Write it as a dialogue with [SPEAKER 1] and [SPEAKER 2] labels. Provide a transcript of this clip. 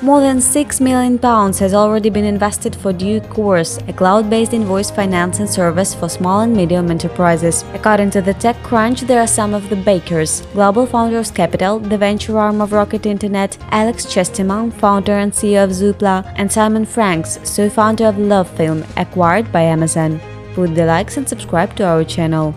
[SPEAKER 1] More than £6 million has already been invested for Duecourse, a cloud-based invoice financing service for small and medium enterprises. According to the TechCrunch, there are some of the bakers. Global Founders Capital, the venture arm of Rocket Internet, Alex Chesterman, founder and CEO of Zoopla, and Simon Franks, so founder of LoveFilm, acquired by Amazon. Put the likes and subscribe to our channel.